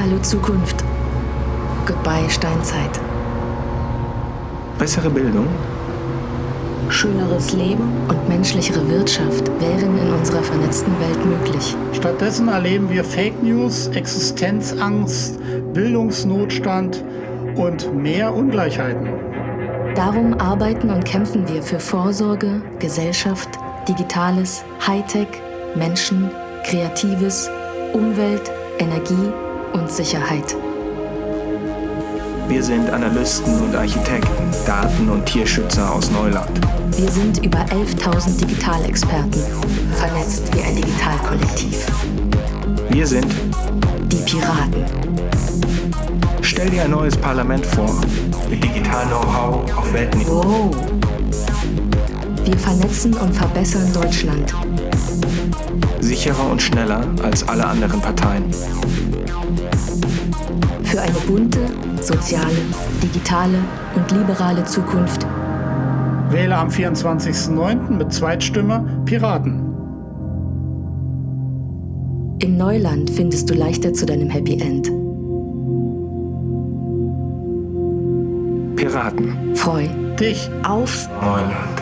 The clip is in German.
Hallo Zukunft. Goodbye Steinzeit. Bessere Bildung, Schöneres Leben und menschlichere Wirtschaft wären in unserer vernetzten Welt möglich. Stattdessen erleben wir Fake News, Existenzangst, Bildungsnotstand und mehr Ungleichheiten. Darum arbeiten und kämpfen wir für Vorsorge, Gesellschaft, Digitales, Hightech, Menschen, Kreatives, Umwelt, Energie und Sicherheit. wir sind Analysten und Architekten, Daten- und Tierschützer aus Neuland. Wir sind über 11.000 Digitalexperten, vernetzt wie ein Digitalkollektiv. Wir sind, Die Piraten. stell dir ein neues Parlament vor, mit Digital-Know-how auf Weltniveau. Wow. Wir vernetzen und verbessern Deutschland. Sicherer und schneller als alle anderen Parteien. Für eine bunte, soziale, digitale und liberale Zukunft Wähle am 24.09. mit Zweitstimme Piraten. Im Neuland findest du leichter zu deinem Happy End. Piraten, Freu Dich auf Neuland.